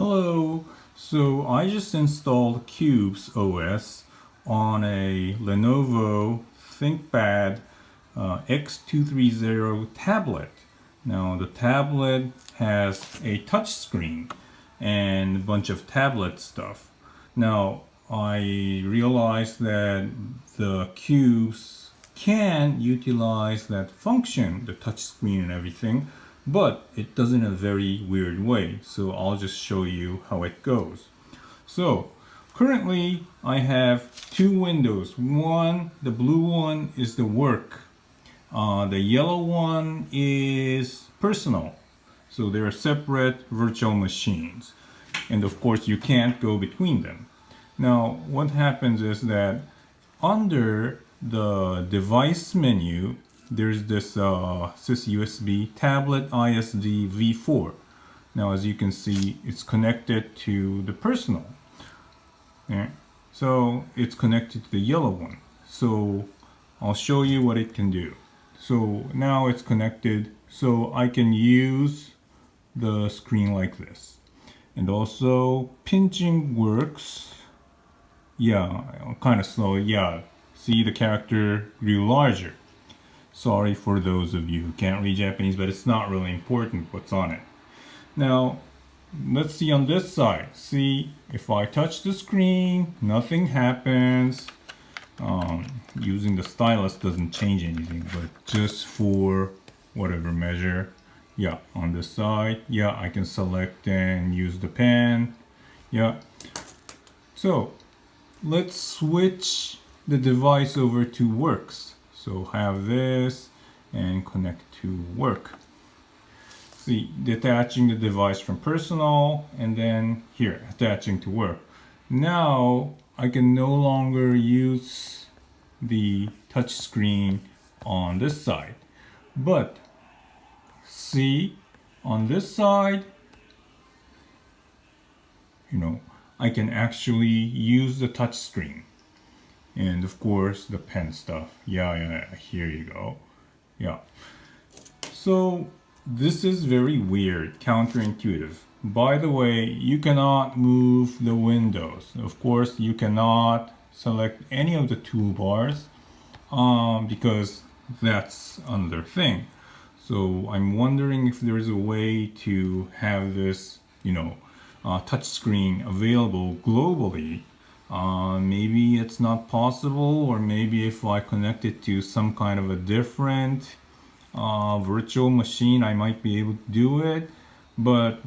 Hello, so I just installed Qubes OS on a Lenovo ThinkPad uh, X230 tablet. Now the tablet has a touch screen and a bunch of tablet stuff. Now I realized that the Qubes can utilize that function, the touch screen and everything, but it does in a very weird way. So I'll just show you how it goes. So currently I have two windows. One, the blue one is the work. Uh, the yellow one is personal. So they're separate virtual machines. And of course you can't go between them. Now what happens is that under the device menu there's this uh, SysUSB tablet ISD v4. Now as you can see it's connected to the personal. So it's connected to the yellow one. So I'll show you what it can do. So now it's connected so I can use the screen like this. And also pinching works. Yeah, kind of slow. Yeah, see the character grew larger. Sorry for those of you who can't read Japanese, but it's not really important what's on it. Now, let's see on this side. See, if I touch the screen, nothing happens. Um, using the stylus doesn't change anything, but just for whatever measure. Yeah, on this side, yeah, I can select and use the pen. Yeah. So, let's switch the device over to works. So have this and connect to work. See, detaching the device from personal and then here, attaching to work. Now I can no longer use the touch screen on this side. But see, on this side, you know, I can actually use the touch screen and of course the pen stuff. Yeah yeah here you go. Yeah. So this is very weird counterintuitive. By the way you cannot move the windows. Of course you cannot select any of the toolbars um, because that's another thing. So I'm wondering if there's a way to have this you know uh, touch screen available globally uh, maybe it's not possible or maybe if I connect it to some kind of a different uh, virtual machine I might be able to do it but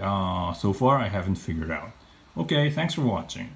uh, so far I haven't figured out. Okay, thanks for watching.